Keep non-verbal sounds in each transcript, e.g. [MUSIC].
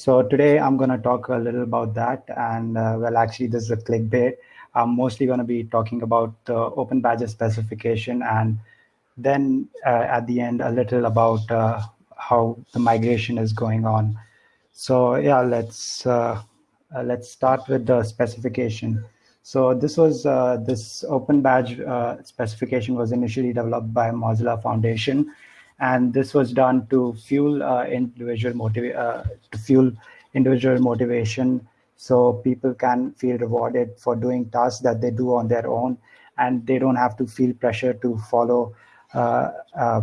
So today I'm going to talk a little about that. And uh, well, actually, this is a clickbait. I'm mostly going to be talking about the Open Badges specification and then uh, at the end, a little about uh, how the migration is going on. So yeah, let's uh, uh, let's start with the specification. So this was this Open Badge specification was initially developed by Mozilla Foundation and this was done to fuel uh, individual uh, to fuel individual motivation so people can feel rewarded for doing tasks that they do on their own. And they don't have to feel pressure to follow uh, uh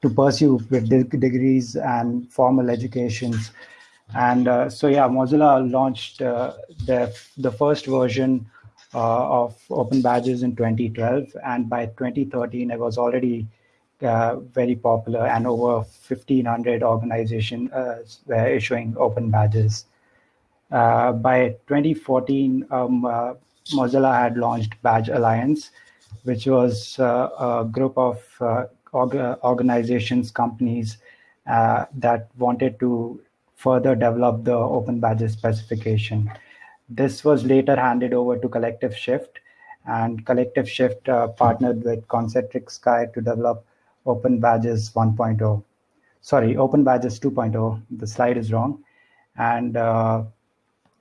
to pursue with degrees and formal educations. And uh, so yeah mozilla launched uh, the the first version of open badges in 2012 and by 2013 it was already uh, very popular and over 1500 organizations uh, were issuing open badges. Uh, by 2014, um, uh, Mozilla had launched Badge Alliance, which was uh, a group of org organizations, companies that wanted to further develop the open badges specification. This was later handed over to Collective Shift, and Collective Shift partnered with Concentric Sky to develop Open Badges 1.0. Sorry, Open Badges 2.0. The slide is wrong. And uh,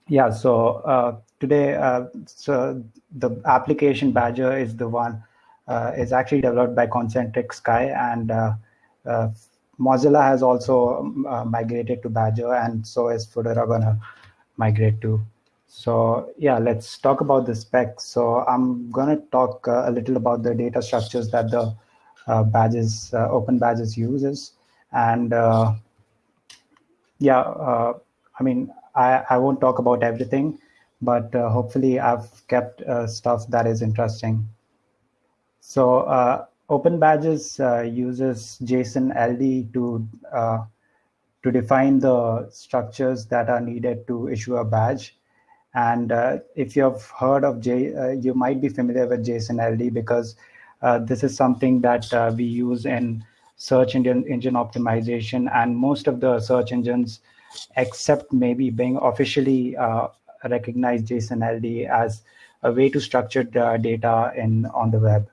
yeah, so uh, today, uh, so the application Badgr is the one uh, is actually developed by Concentric Sky, and uh, uh, Mozilla has also migrated to Badgr, and so is Fedora gonna migrate to. So yeah, let's talk about the specs. So I'm gonna talk a little about the data structures that the uh, badges, uh, open badges uses. And uh, yeah, I mean, I, I won't talk about everything, but hopefully I've kept stuff that is interesting. So uh, Open Badges uh, uses JSON LD to uh, to define the structures that are needed to issue a badge. And uh, if you've heard of J, uh, you might be familiar with JSON LD because uh, this is something that uh, we use in search engine, engine optimization and most of the search engines, except maybe Bing, officially uh, recognize JSON LD as a way to structure the data in on the web.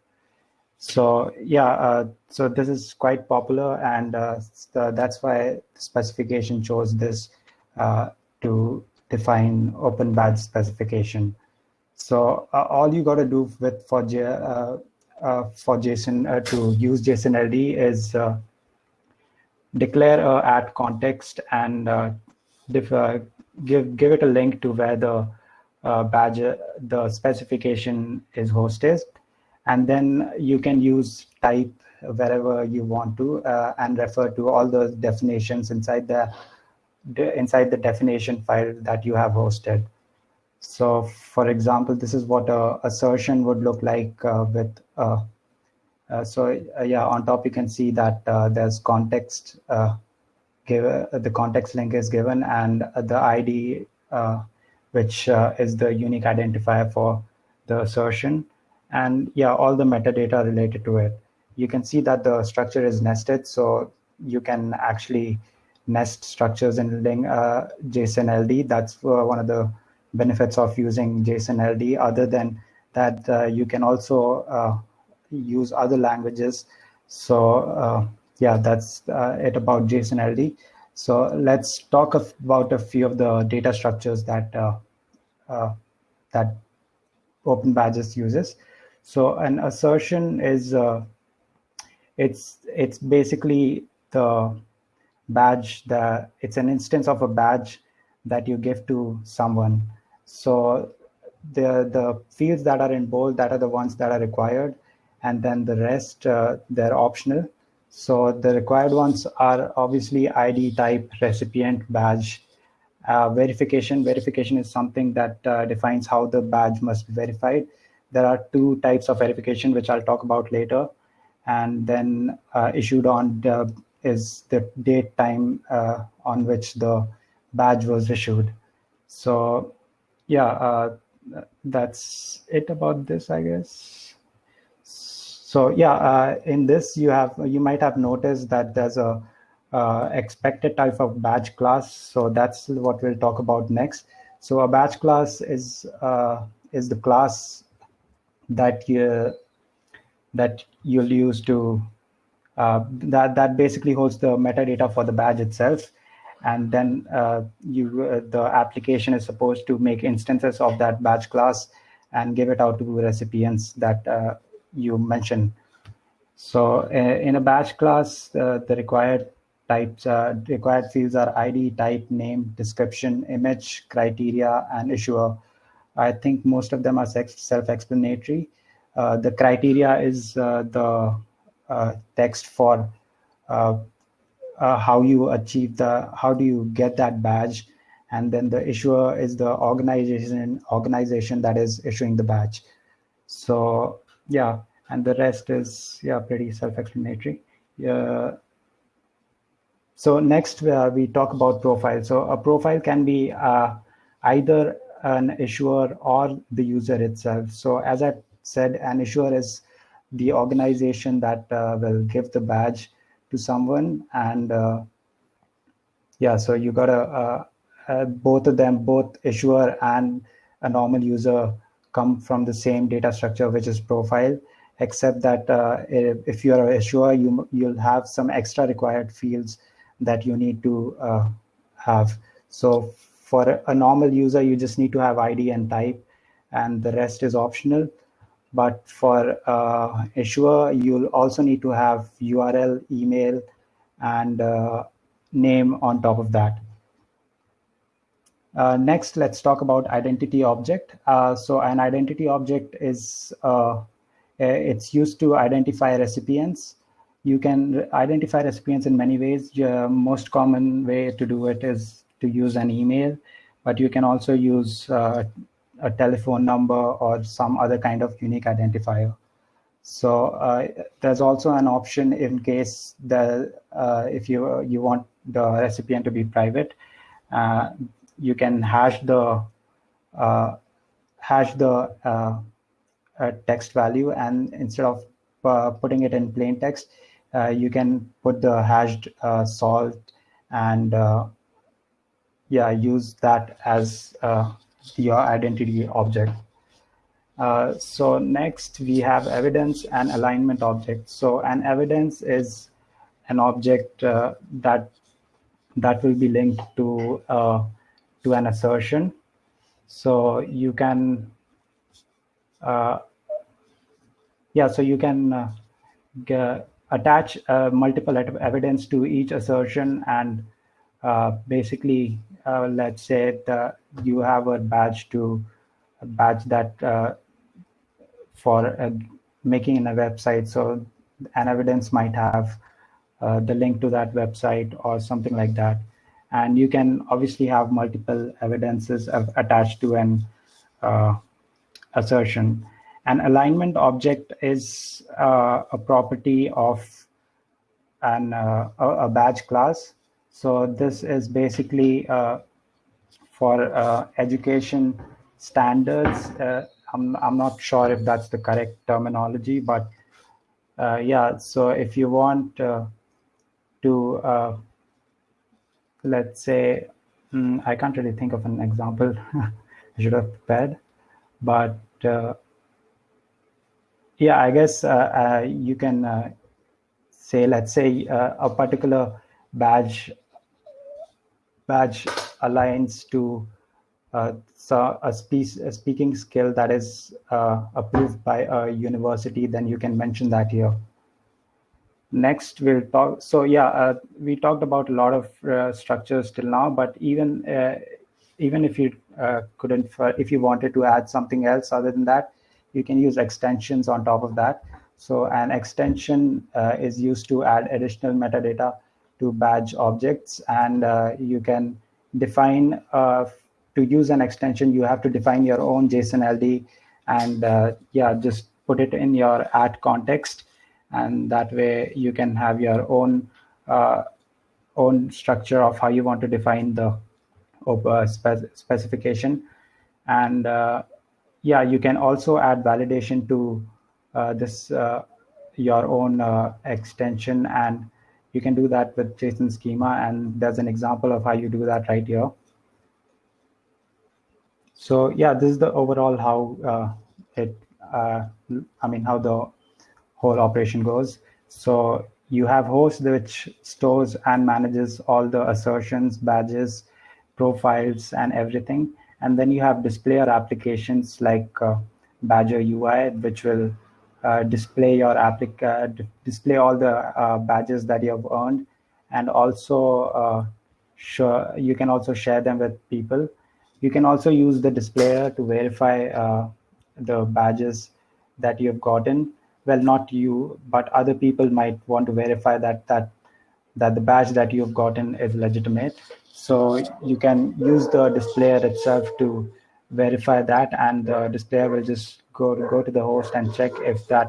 So yeah, uh, so this is quite popular, and uh, that's why the specification chose this uh, to define open badge specification. So all you got to do with for uh, for JSON uh, to use JSON LD is uh, declare a at context and give give it a link to where the badge the specification is hosted, and then you can use type wherever you want to uh, and refer to all the definitions inside the, inside the definition file that you have hosted. So for example, this is what a assertion would look like uh, with, uh, uh, so uh, yeah, on top you can see that uh, there's context, uh, give, the context link is given and the ID, which is the unique identifier for the assertion. And yeah, all the metadata related to it. You can see that the structure is nested, so you can actually nest structures in JSON LD. That's one of the benefits of using JSON LD other than that uh, you can also uh, use other languages. So uh, yeah, that's uh, it about JSON LD. So let's talk about a few of the data structures that uh, that Open Badges uses. So an assertion is it's it's basically the badge that it's an instance of a badge that you give to someone so the, the fields that are in bold, that are the ones that are required. And then the rest, uh, they're optional. So the required ones are obviously ID type, recipient, badge, uh, verification. Verification is something that uh, defines how the badge must be verified. There are two types of verification, which I'll talk about later. And then uh, issued on the, is the date time uh, on which the badge was issued. So yeah, uh, that's it about this, I guess. So yeah, uh, in this you have you might have noticed that there's a, uh, expected type of badge class. So that's what we'll talk about next. So a badge class is uh, is the class that you that you'll use to uh, that that basically holds the metadata for the badge itself, and then uh, you uh, the application is supposed to make instances of that badge class and give it out to the recipients that uh, you mentioned. So uh, in a badge class, the required types required fields are ID, type, name, description, image, criteria, and issuer. I think most of them are self-explanatory. Uh, the criteria is uh, the uh, text for how you achieve the, how do you get that badge, and then the issuer is the organization organization that is issuing the badge. So yeah, and the rest is yeah pretty self-explanatory. Yeah. So next uh, we talk about profile. So a profile can be uh, either an issuer or the user itself. So as I said, an issuer is the organization that uh, will give the badge to someone. And uh, yeah, so you got a, uh, uh, both of them, both issuer and a normal user come from the same data structure, which is profile, except that uh, if, if you're issuer, you, you'll have some extra required fields that you need to have. So for a normal user, you just need to have ID and type, and the rest is optional. But for uh, issuer, you'll also need to have URL, email, and uh, name on top of that. Uh, next, let's talk about identity object. Uh, so an identity object is, uh, it's used to identify recipients. You can identify recipients in many ways. The most common way to do it is to use an email, but you can also use uh, a telephone number or some other kind of unique identifier. So uh, there's also an option in case the uh, if you you want the recipient to be private, uh, you can hash the uh, hash the uh, text value, and instead of uh, putting it in plain text, you can put the hashed salt and yeah use that as your identity object. Uh, so next we have evidence and alignment object. So an evidence is an object uh, that that will be linked to uh, to an assertion. So you can uh, yeah, so you can uh, attach uh, multiple evidence to each assertion and basically let's say that you have a badge to a badge that uh, for uh, making in a website. So an evidence might have uh, the link to that website or something like that. And you can obviously have multiple evidences of, attached to an uh, assertion. An alignment object is uh, a property of an, uh, a badge class. So this is basically for uh, education standards. Uh, I'm, I'm not sure if that's the correct terminology, but uh, yeah, so if you want uh, to, uh, let's say, mm, I can't really think of an example [LAUGHS] I should have prepared, but uh, yeah, I guess you can say, let's say a particular badge badge aligns to uh, so a, spe a, speaking skill that is uh, approved by a university, then you can mention that here. Next, we'll talk. So yeah, uh, we talked about a lot of uh, structures till now, but even uh, even if you uh, couldn't, if you wanted to add something else other than that, you can use extensions on top of that. So an extension is used to add additional metadata to badge objects, and you can define uh, to use an extension, you have to define your own JSON LD and uh, yeah, just put it in your at context. And that way you can have your own uh, own structure of how you want to define the uh, spec specification. And uh, yeah, you can also add validation to uh, this your own extension and you can do that with JSON schema, and there's an example of how you do that right here. So yeah, this is the overall how uh, it, uh, I mean, how the whole operation goes. So you have host which stores and manages all the assertions, badges, profiles, and everything. And then you have display displayer applications like uh, Badgr UI, which will display your applic uh, display all the uh, badges that you have earned, and also sure you can also share them with people. You can also use the displayer to verify the badges that you have gotten. Well, not you, but other people might want to verify that that that the badge that you've gotten is legitimate. So you can use the displayer itself to verify that, and the displayer will just go go to the host and check if that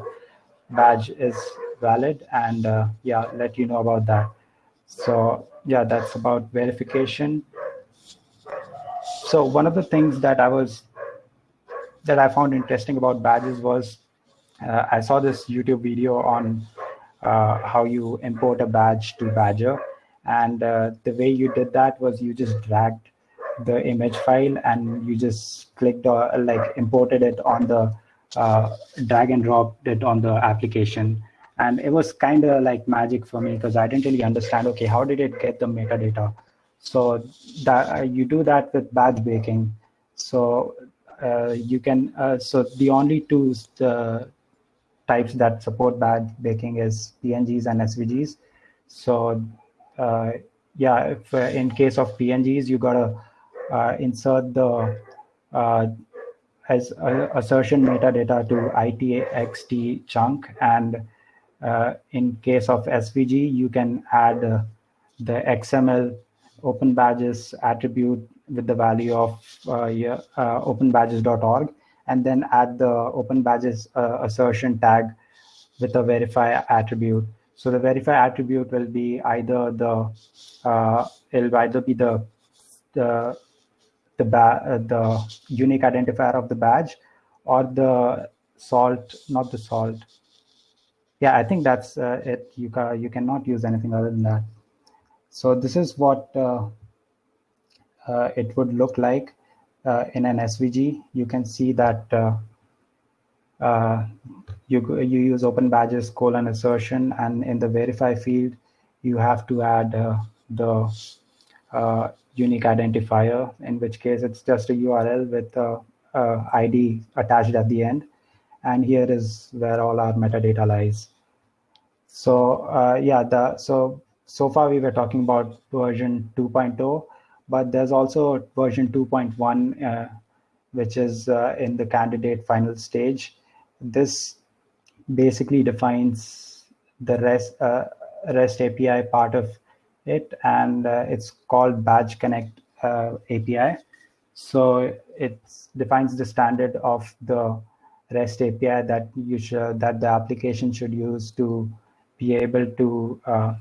badge is valid and uh, yeah let you know about that. So yeah that's about verification. So one of the things that i was that i found interesting about badges was uh, i saw this youtube video on uh, how you import a badge to Badgr. And uh, the way you did that was you just dragged the image file and you just clicked or like imported it on the uh, drag and dropped it on the application. And it was kind of like magic for me because i didn't really understand okay how did it get the metadata? So that uh, you do that with badge baking. So uh, you can uh, so the only two uh, types that support badge baking is pngs and svgs so uh, yeah if in case of pngs you gotta uh, insert the uh, as assertion metadata to itxt chunk and uh, in case of svg you can add uh, the xml open badges attribute with the value of uh, yeah, uh, openbadges.org and then add the open badges assertion tag with a verify attribute. So the verify attribute will be either the it'll either be the the the, uh, the unique identifier of the badge or the salt, not the salt. Yeah, I think that's uh, it. You, ca you cannot use anything other than that. So this is what uh, uh it would look like uh, in an SVG. You can see that uh, you, you use open badges colon assertion and in the verify field, you have to add the unique identifier, in which case it's just a URL with a, a ID attached at the end. And here is where all our metadata lies. So uh, yeah, the so so far we were talking about version 2.0, but there's also version 2.1, uh, which is uh, in the candidate final stage. This basically defines the REST, uh, REST API part of it and uh, it's called badge connect uh, api so it defines the standard of the rest api that you should that the application should use to be able to uh,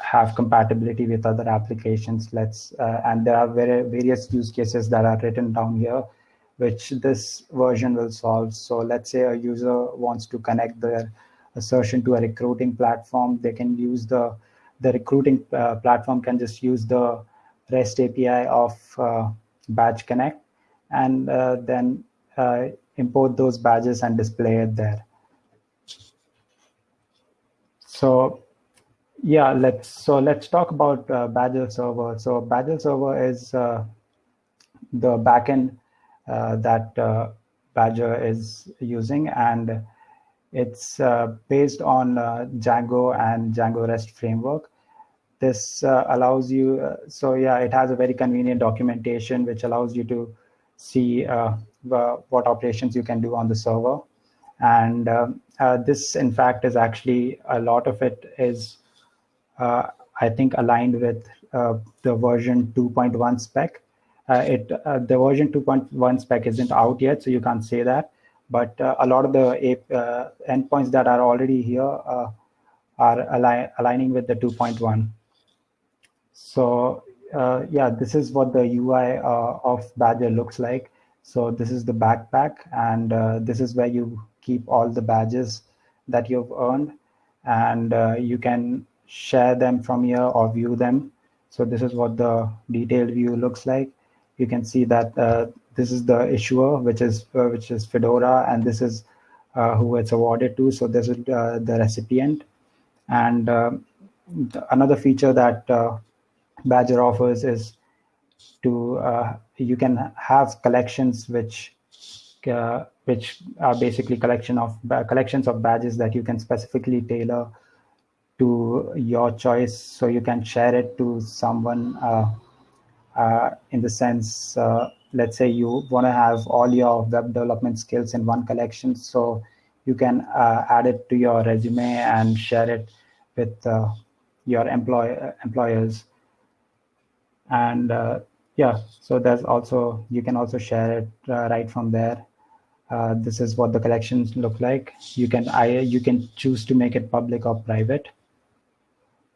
have compatibility with other applications. Let's uh, and there are very, various use cases that are written down here which this version will solve. So let's say a user wants to connect their assertion to a recruiting platform they can use the the recruiting uh, platform can just use the REST API of uh, Badge Connect and uh, then uh, import those badges and display it there. So yeah, let's so let's talk about uh, Badgr Server. So Badgr Server is uh, the backend uh, that Badgr is using, and it's uh, based on uh, Django and Django REST framework. This uh, allows you, uh, so yeah, it has a very convenient documentation which allows you to see uh, what operations you can do on the server. And um, this, in fact, is actually a lot of it is, I think, aligned with the version 2.1 spec. Uh, it uh, the version 2.1 spec isn't out yet, so you can't say that but uh, a lot of the uh, endpoints that are already here uh, are align aligning with the 2.1. So uh, yeah, this is what the UI uh, of Badgr looks like. So this is the backpack, and uh, this is where you keep all the badges that you've earned, and you can share them from here or view them. So this is what the detailed view looks like. You can see that uh, this is the issuer, which is uh, which is Fedora, and this is uh, who it's awarded to. So this is uh, the recipient. And uh, another feature that Badgr offers is to you can have collections which which are basically collection of collections of badges that you can specifically tailor to your choice. So you can share it to someone uh, uh, in the sense uh, let's say you want to have all your web development skills in one collection. So you can uh, add it to your resume and share it with uh, your employ employers and uh, yeah so there's also you can also share it right from there uh, this is what the collections look like. You can I, you can choose to make it public or private.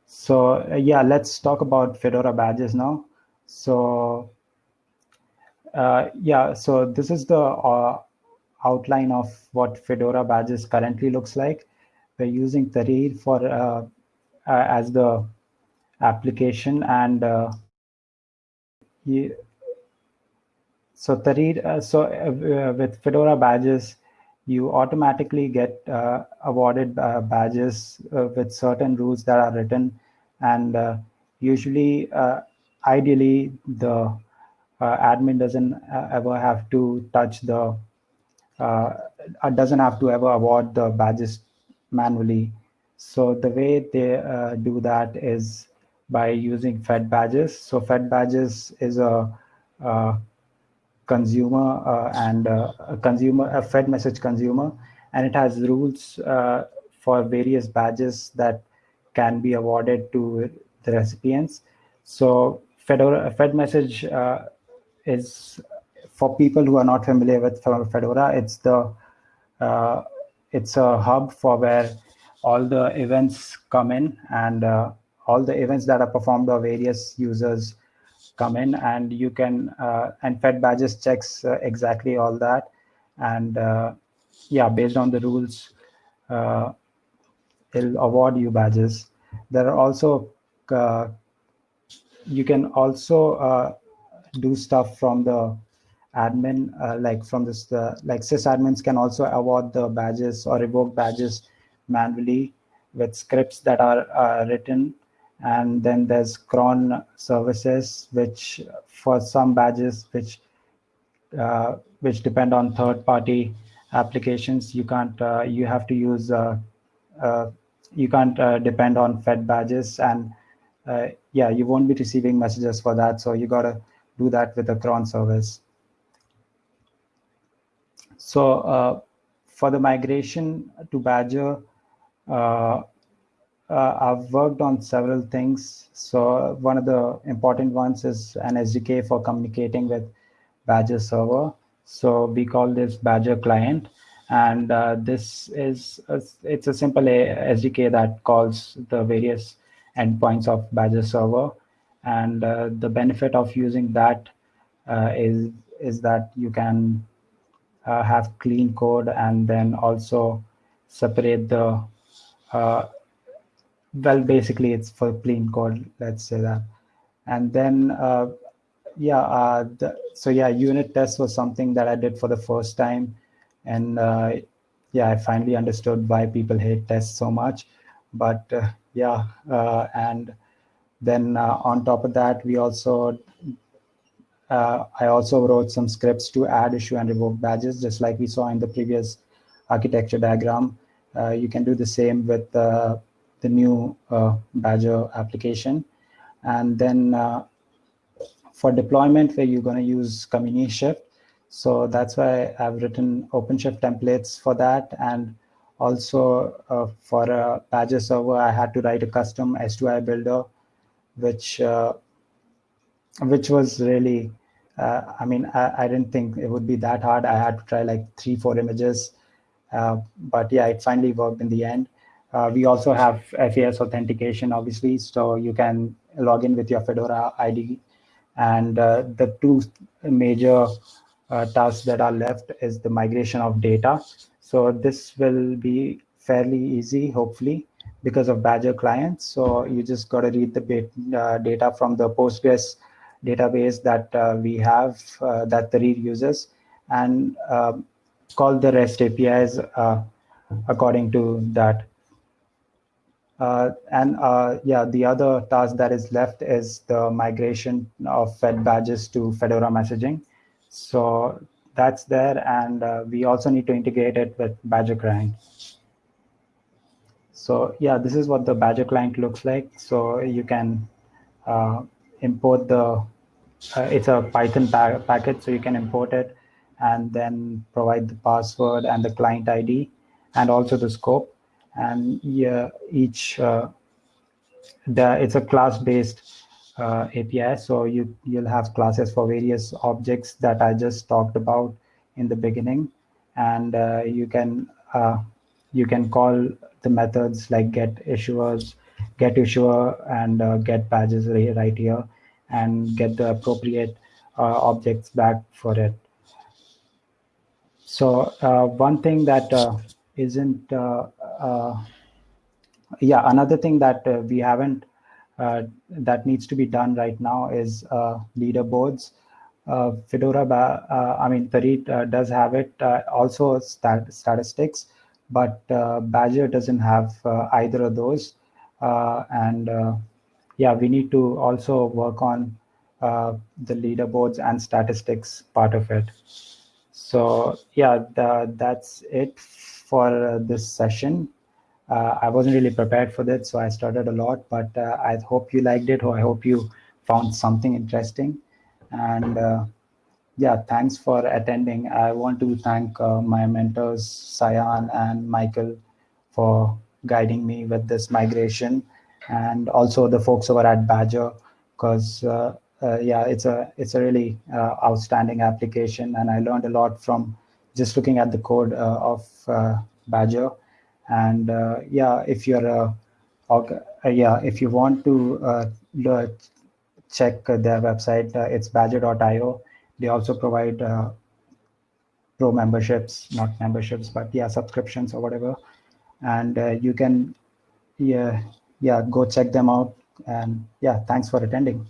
So uh, yeah, let's talk about Fedora badges now. So uh, yeah, so this is the uh, outline of what Fedora badges currently looks like. We're using Tahrir for uh, as the application and so Tahrir, uh, so uh, with Fedora badges, you automatically get uh, awarded uh, badges uh, with certain rules that are written, and uh, usually, ideally, the admin doesn't ever have to touch the, doesn't have to ever award the badges manually. So the way they do that is by using Fed badges. So Fed badges is a consumer uh, and uh, a consumer a fed message consumer and it has rules uh, for various badges that can be awarded to the recipients so fedora fed message uh, is for people who are not familiar with fedora it's the uh, it's a hub for where all the events come in and uh, all the events that are performed by various users come in and you can uh, and fed badges checks uh, exactly all that. And uh, yeah based on the rules uh, it'll award you badges. There are also uh, you can also uh, do stuff from the admin like from this like sysadmins can also award the badges or revoke badges manually with scripts that are written and then there's cron services which for some badges which uh, which depend on third party applications. You can't uh, you have to use uh, uh you can't uh, depend on fed badges. And yeah you won't be receiving messages for that. So you got to do that with a cron service. So for the migration to Badgr uh, I've worked on several things. So one of the important ones is an SDK for communicating with Badgr server. So we call this Badgr client. And uh, this is, a, it's a simple SDK that calls the various endpoints of Badgr server. And uh, the benefit of using that uh, is is that you can uh, have clean code and then also separate the uh, well basically it's for plain code let's say that. And then uh, yeah uh, the, so yeah unit test was something that i did for the first time. And uh, yeah i finally understood why people hate tests so much. But uh, yeah uh, and then uh, on top of that we also i also wrote some scripts to add issue and revoke badges just like we saw in the previous architecture diagram. You can do the same with the new uh, Badgr application. And then uh, for deployment, where you're going to use Communishift. So that's why I've written OpenShift templates for that. And also uh, for a Badgr server, I had to write a custom S2I builder, which uh, which was really, uh, I mean, I, I, didn't think it would be that hard. I had to try like three, four images. Uh, but yeah, it finally worked in the end. Uh, we also have FAS authentication, obviously, so you can log in with your Fedora ID. And uh, the two major uh, tasks that are left is the migration of data. So this will be fairly easy, hopefully. because of Badgr clients. So you just got to read the uh, data from the Postgres database that uh, we have uh, that Tahrir uses and um, call the REST APIs according to that. Uh, and uh, yeah, the other task that is left is the migration of Fed badges to Fedora messaging. So that's there, and uh, we also need to integrate it with Badgr client. So yeah, this is what the Badgr client looks like. So you can uh, import the, uh, it's a Python pa package, so you can import it and then provide the password and the client ID and also the scope and yeah, each uh, the it's a class-based uh, API. So you you'll have classes for various objects that I just talked about in the beginning, and uh, you can uh, you can call the methods like get issuers, get issuer, and uh, get badges right here, and get the appropriate uh, objects back for it. So one thing that isn't uh, uh, Uh, yeah another thing that uh, we haven't uh, that needs to be done right now is uh, leaderboards fedora i mean Tahrir does have it also stat statistics but uh, Badgr doesn't have either of those Uh, and yeah we need to also work on uh, the leaderboards and statistics part of it. So yeah, the, that's it for this session. Uh, I wasn't really prepared for that, so I started a lot, but uh, I hope you liked it, or I hope you found something interesting. And uh, yeah, thanks for attending. I want to thank uh, my mentors, Sayan and Michael, for guiding me with this migration, and also the folks over at Badgr, because uh, uh, yeah, it's a it's a really outstanding application, and I learned a lot from just looking at the code uh, of uh, Badgr. And uh, yeah, if you're a, yeah, if you want to check their website, it's badgr.io. They also provide pro memberships, not memberships, but yeah, subscriptions or whatever. And you can, yeah, yeah, go check them out. And yeah, thanks for attending.